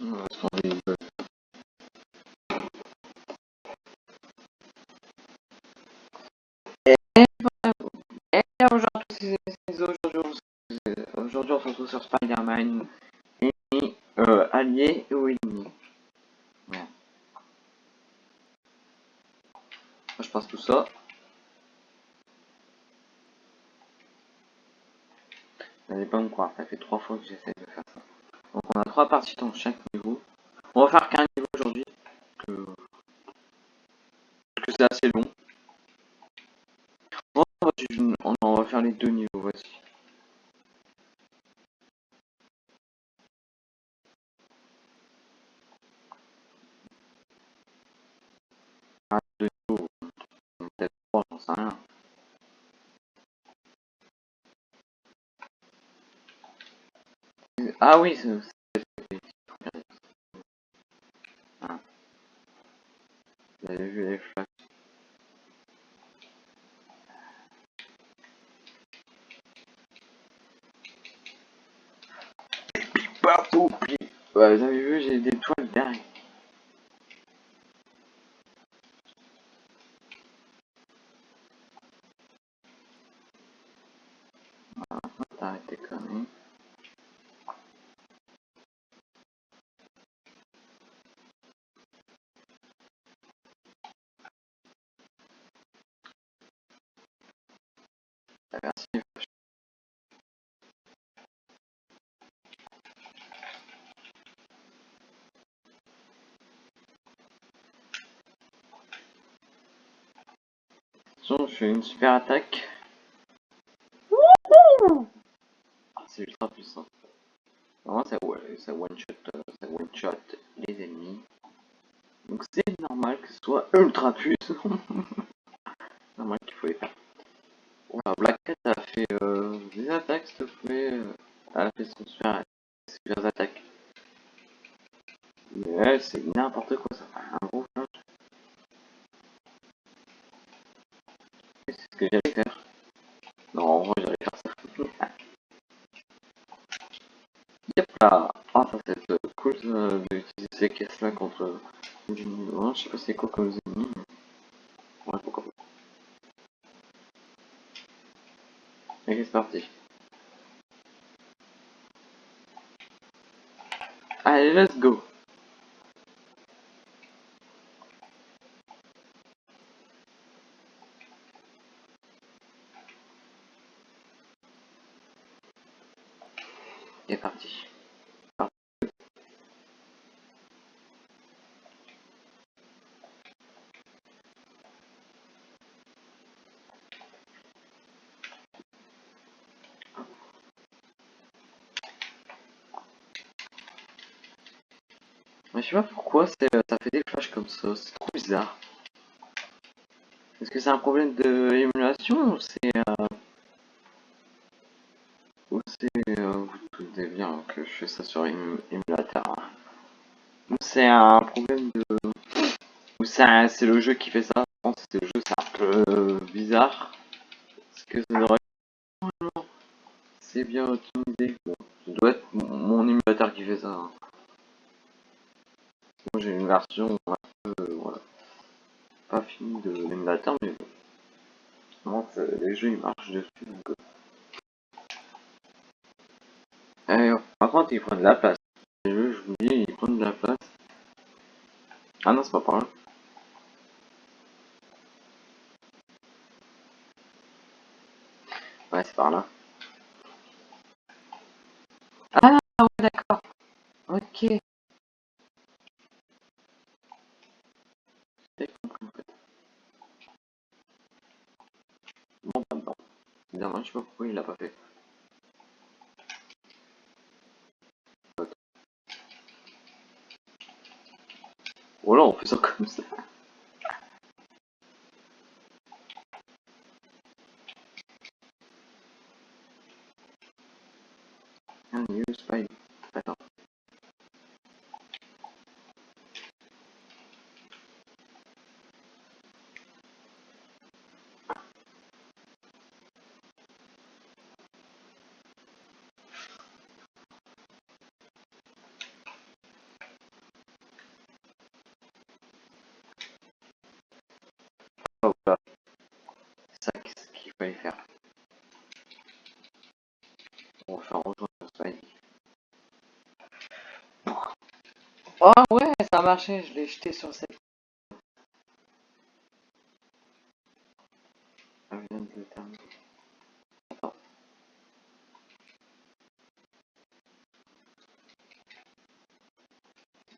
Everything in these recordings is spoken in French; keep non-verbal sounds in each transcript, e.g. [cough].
aujourd'hui, on- se retrouve sur Spider-Man. Ennemi, euh, allié ou ennemi. Je passe tout ça. Pas me croire, ça fait trois fois que j'essaie de faire ça. Donc on a trois parties dans chaque niveau. On va faire qu'un niveau aujourd'hui. Que, que c'est assez long. On va, on on va faire les deux niveaux, voici. Ah, trois. Ah oui, Je fais une super attaque. C'est ultra puissant. Normalement, ça, ça one shot, euh, one shot les ennemis. Donc c'est normal que ce soit ultra puissant. [laughs] normal qu'il faut les faire. Voilà, Black Cat a fait euh, des attaques, s'il te plaît. euh, Elle a fait son super, super attaque. Mais elle, c'est n'importe quoi, ça fait un gros flash. Et C'est ce que j'allais faire. Non, en vrai, j'allais faire ça. Yep là Ah, ça c'est euh, cool euh, d'utiliser ces caisses-là contre les ennemis. Ouais, je sais pas c'est quoi comme ennemis, mais... Ouais, pourquoi pas. Allez, c'est parti. Allez, let's go C'est parti. Mais je sais pas pourquoi euh, ça fait des flashs comme ça, c'est trop bizarre. Est-ce que c'est un problème de émulation ou c'est... Euh... Ou c'est... Euh... Vous bien que je fais ça sur ém émulateur. hein. Ou c'est un problème de... Ou c'est le jeu qui fait ça. Je pense que c'est le jeu, c'est un peu bizarre. Parce que. C'est bien. Bon, ça doit être mon, mon émulateur qui fait ça. hein. Moi j'ai une version un peu... euh, voilà. Pas finie de l'émulateur, mais bon. Moi, ils marchent dessus. Donc, euh... Eh, par contre, ils prennent de la place. Je vous dis, ils prennent de la place. Ah non, c'est pas par là. Ouais, c'est par là. C'est ça qu'il fallait faire. On va faire rejoindre Spiny. Oh ah ouais, ça a marché, je l'ai jeté sur cette. Ah, je viens de le terminer. Attends.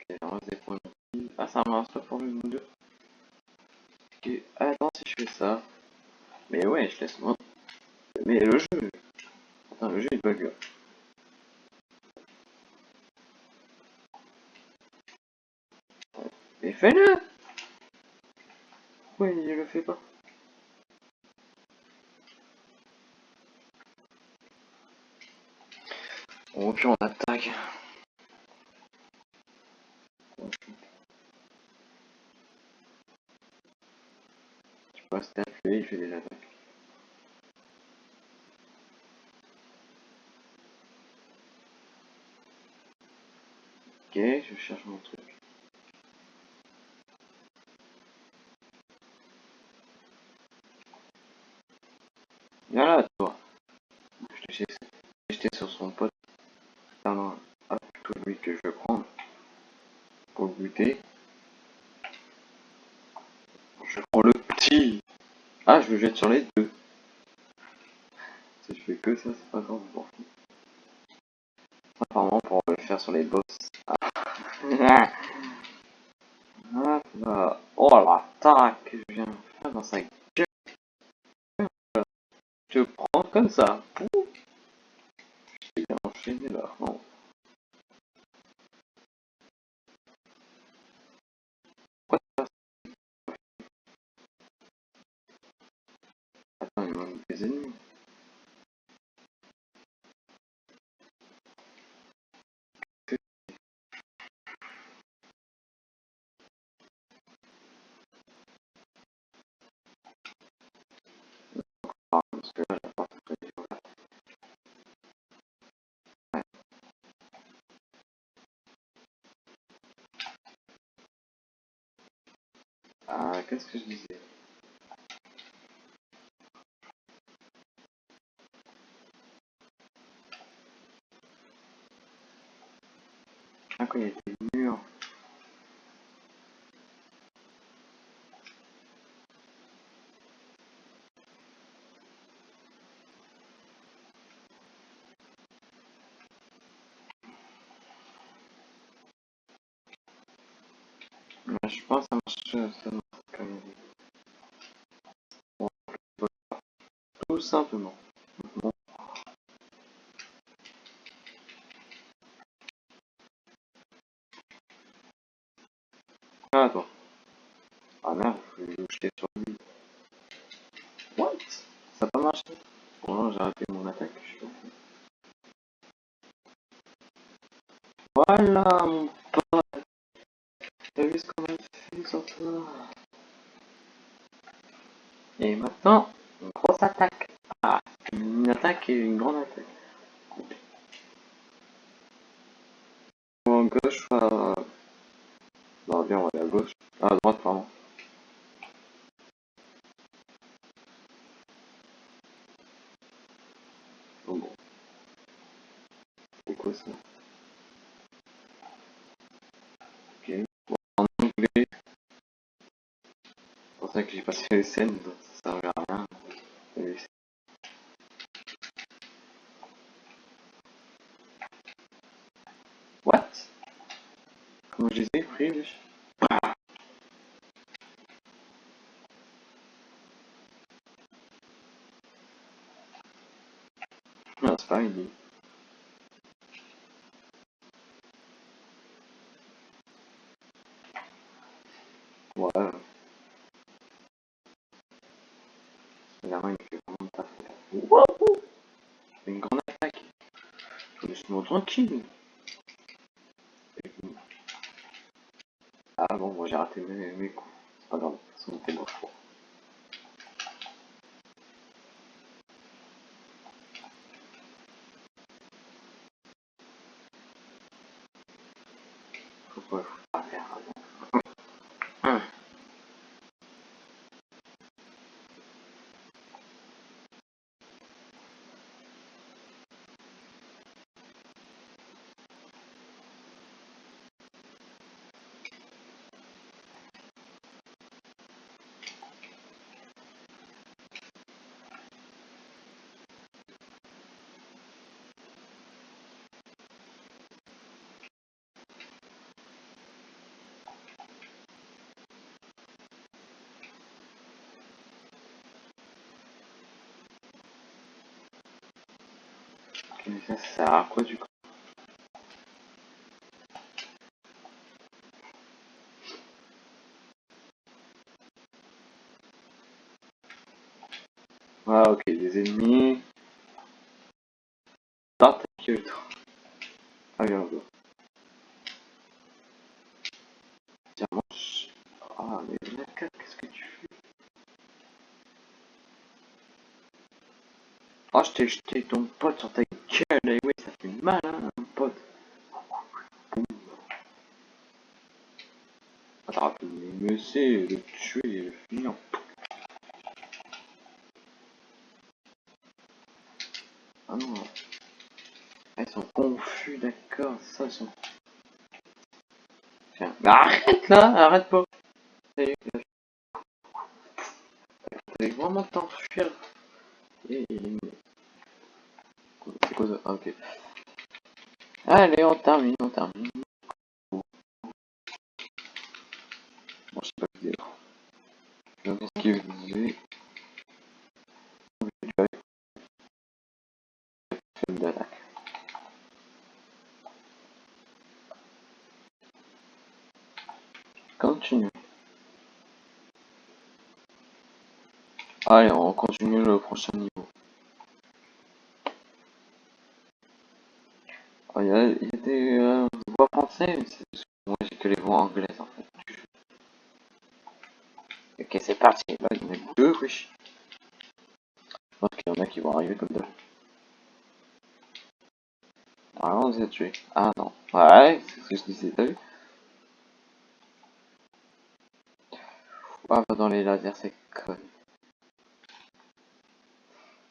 Ok, on va se Ah, ça marche pas pour le 2. Attends si je fais ça. Mais ouais, je laisse moi. Mais le jeu... Attends, le jeu il bug. Mais fais-le Pourquoi il le fait pas Bon, puis on attaque. Rester appuyé, il fait des attaques. Ok, je cherche mon truc. Viens là, toi. Je t'ai jeté sur son pote. Ah non, ah, plutôt lui que je vais prendre. Pour le buter. Je prends le petit. Ah, je jette sur les deux. Si je fais que ça, c'est pas grave, fous. Apparemment, pour le faire sur les boss. Ah. Là. Oh l'attaque que je viens de faire dans sa gueule. Je prends comme ça. Bien enchaîné là. Ah, qu'est-ce que je disais Ah, quand il y a des murs. Mais je pense que ça marche, ça marche comme il dit. Bon, tout simplement. Bon. Ah, toi. Ah merde, je vais jeter sur lui. What? Ça n'a pas marché? Bon, non, j'ai arrêté mon attaque, je suis. Voilà, mon pote T'as vu ce qu'on a fait sur toi Et maintenant, une grosse attaque. Attaque et une grande attaque. Ou à gauche, soit... Non, viens, on va aller à gauche. Ah, à droite, pardon. Bon. C'est quoi ça? Ok. En anglais. C'est pour ça que j'ai passé les scènes, donc ça servait à rien. Et What Comment je les ai pris, wesh Non, c'est pas une Ouais. Évidemment, il fait vraiment pas faire. Wouhou Une grande attaque. Laisse-moi tranquille. Ah bon, moi j'ai raté mes, mes coups. C'est pas grave, me fait bon choix. Pourquoi il faut pas faire avant Mais ça, sert à quoi du coup Ah ok, des ennemis. Ah ta gueule toi. Ah là. Tiens, mange. Ah mais Naka, qu'est-ce que tu fais? Oh je t'ai jeté ton pote sur ta gueule, et oui ça fait mal hein, un pote. Boum. Ah pu me laisser le tuer et le finir. Ah non. Ah, ils sont confus, d'accord, ça ils sont... Tiens, mais arrête là, arrête pas. T'allais vraiment t'enfuir. Et... C'est quoi ça Ah ok. Allez, on termine, on termine. Bon, je sais pas dire. Je vais. Film d'attaque. Continue. Allez, on continue le prochain niveau. Ah, Il y, a, il y a des euh, voix françaises, mais moi j'ai que les voix anglaises en fait. Ok, c'est parti. Là, il y en a deux, wesh. Je pense qu'il y en a qui vont arriver comme deux. Ah, on les a tués. Ah non. Ouais, c'est ce que je disais, t'as vu? Ah, dans les lasers, c'est con.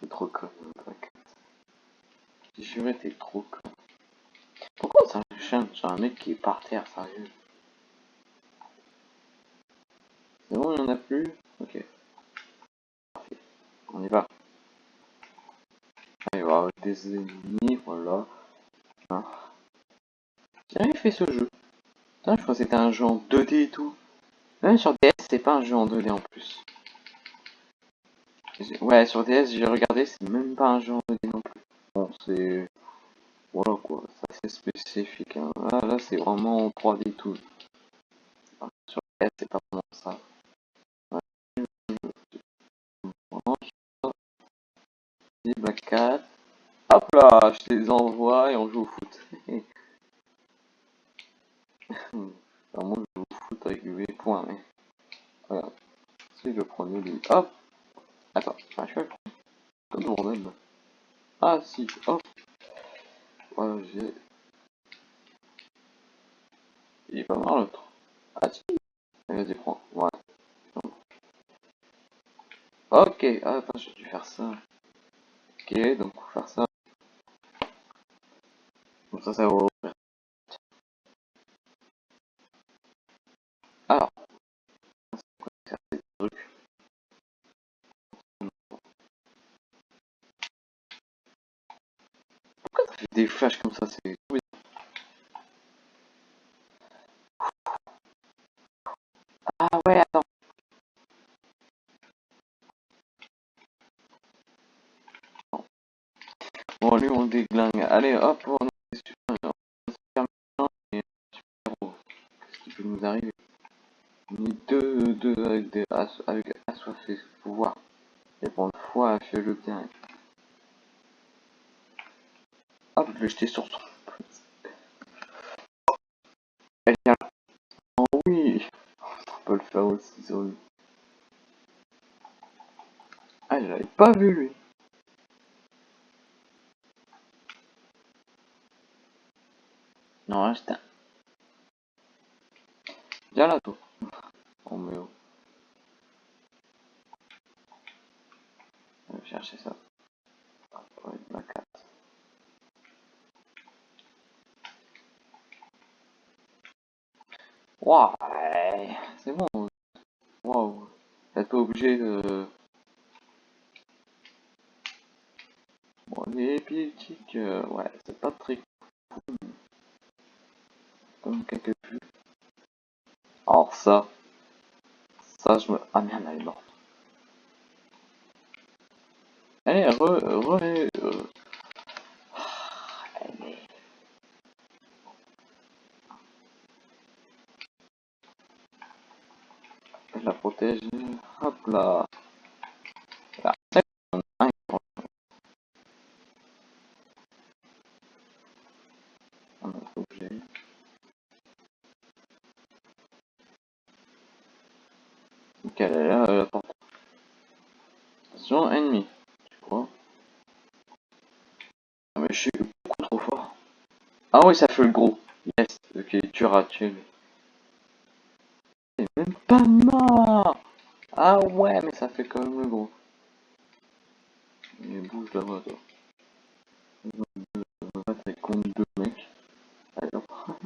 T'es trop con. J'ai juré, t'es trop con. Sur un mec qui est par terre, sérieux C'est bon, il n'y en a plus Ok. Parfait. On y va. Allez, on va avoir des ennemis, voilà. Hein. J'ai fait ce jeu. Je crois que c'était un jeu en 2D et tout. Même sur DS, c'est pas un jeu en 2D en plus. Ouais, sur DS, j'ai regardé, c'est même pas un jeu en 2D non plus. Bon, c'est... Voilà quoi, ça spécifique. Hein. Là, là c'est vraiment en 3D tout. Alors, sur DS, c'est pas vraiment ça. Des Black Cat. Hop là, je les envoie et on joue au foot. [laughs] Alors moi je joue au foot avec les points, mais... Regarde. Si je prenais lui. Hop Attends, ah, je fais comme le bordel. Ah si, hop Ouais, j'ai... Il pas mal l'autre. Ah si Vas-y, prends. Ouais. Ok, ah, attends, j'ai dû faire ça. Ok, donc faire ça. Comme ça, ça va nous arriver On est deux, deux avec des avec assoiffés pouvoir. Et pour une fois, fais-le bien. Hop, je vais jeter sur son. Viens là. Oh oui On peut le faire aussi sur lui. Ah, je l'avais pas vu lui. Non, reste un. Viens là, toi. Oh, mais chercher ça. C'est bon. Waouh. T'es pas obligé de... Bon, les euh, ouais, Ah ça fait le gros. Yes. Ok, tu rates, tu C'est même pas mort Ah ouais, mais ça fait quand même le gros. Il bouge là-bas, toi. Contre deux mecs. Hop. [laughs]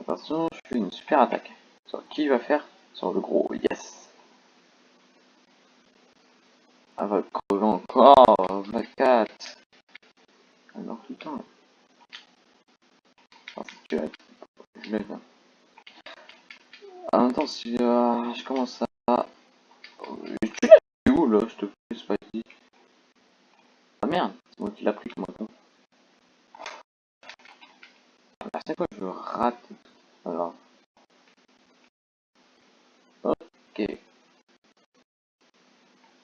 Attention, je fais une super attaque. Sur qui va faire Sur le gros, yes Ah va crever encore, la 4 Alors le temps. Ah, je l'ai euh, je commence à... Tu l'as où là, je te plaît, Spidey Ah merde, c'est moi qui l'a pris, moi con. À chaque fois je rate. Alors. Ok.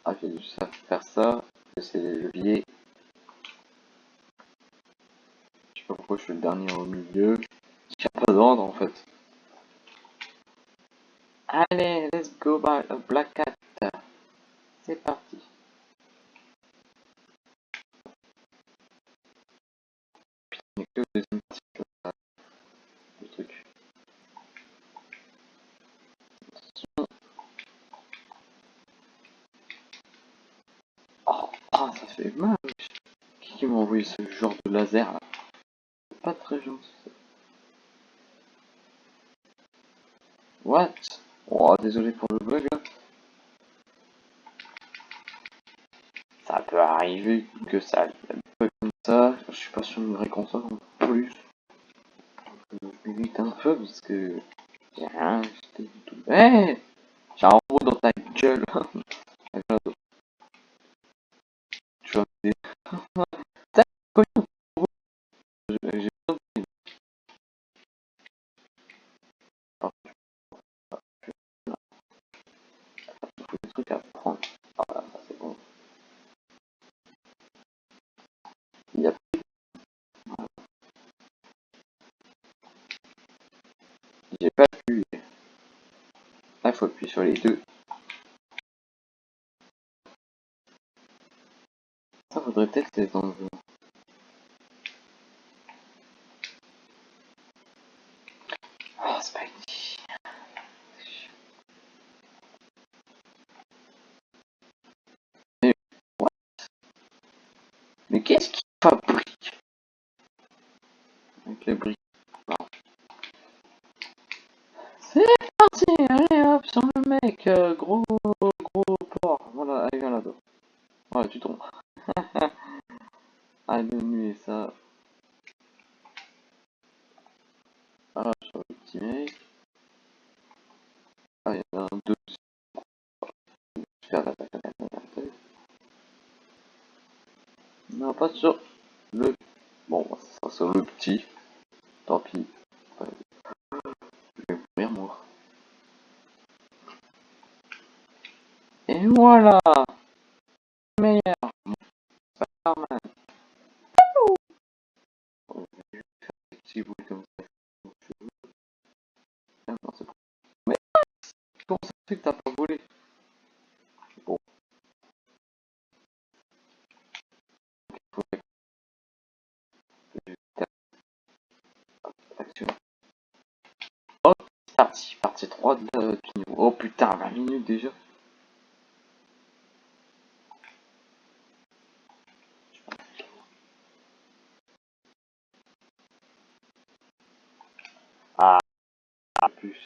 Ah, j'ai dû faire ça. C'est les leviers. Je sais pourquoi je suis le dernier au milieu. Il n'y a pas d'ordre en fait. Allez, let's go by a Black Cat. Peut arriver que ça bug comme ça. Je suis pas sur une vraie console en plus. Je m'évite un peu parce que j'ai rien acheté du tout. Eh J'ai un robot dans ta gueule. [laughs] faudrait peut-être les enlever. Ah, Spidey. Mais, what Mais qu'est-ce qu'il fabrique Avec les briques. Non. C'est parti Allez hop, sur le mec euh, Gros, gros porc. Voilà, allez, viens là-bas. Ouais, tu tombes. Allez, nuit ça. Ah, sur le petit mec. Ah, il y en a un deuxième. Super attaque, attaque, attaque, attaque. Non, sur le... Bon, ça sur le petit. Tant pis. Et voilà Partie 3 de la- du niveau. Oh putain, 20 minutes déjà. Ah, plus.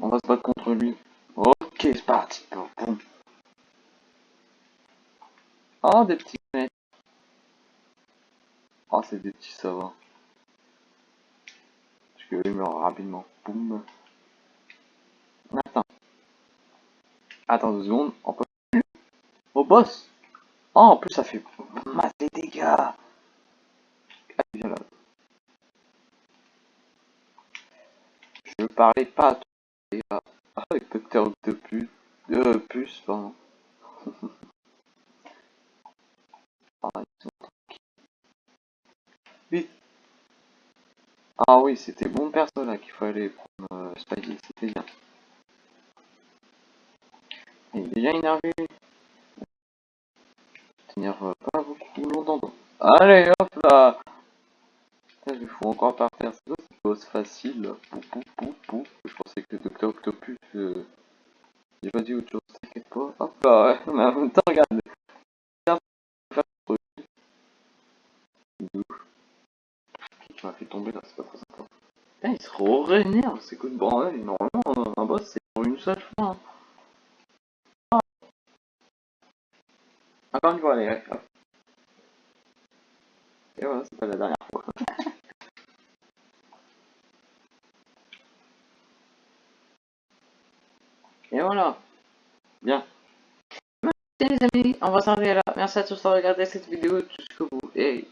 On va se battre contre lui. Ok, c'est parti. Oh, des petits mecs. Oh, c'est des petits savants. Eux meurent rapidement. Boum. Attends. Attends deux secondes. On peut. Au boss. Oh, en plus, ça fait masse des dégâts. Allez, viens là. ne parlez pas à avec Docteur Octopus, euh, puce, pardon. [laughs] ah, Vite Ah oui, c'était bon perso là qu'il fallait prendre euh, Spidey, c'était bien. Il est déjà énervé. Tenir euh, pas beaucoup longtemps. Allez hop là Il lui faut encore par terre, c'est une boss facile. Pou, pou, pou, pou. Je pensais que Docteur Octopus... Euh... J'ai pas dit autre chose, t'inquiète pas. Hop là, ouais. [laughs] mais en même temps, regarde. Tu m'as fait tomber là, c'est pas trop sympa. Putain, il se re-rénerve, c'est coup de bordel. Normalement, un boss, c'est pour une seule fois. Hein. Encore une fois, allez, hop. Et voilà, c'est pas la dernière fois. [laughs] Et voilà. Bien. Merci les amis, on va s'arrêter là. Merci à tous d'avoir regardé cette vidéo jusqu'au bout. Et